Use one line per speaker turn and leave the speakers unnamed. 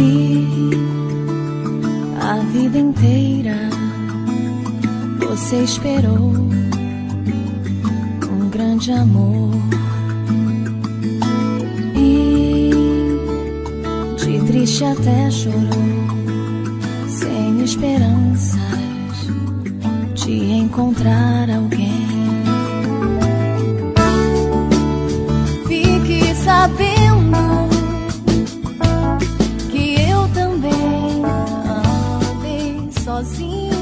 si a vida inteira você esperou um grande amor e de triste até chorou sem esperanças de encontrar alguém. Fique sabendo sozinho.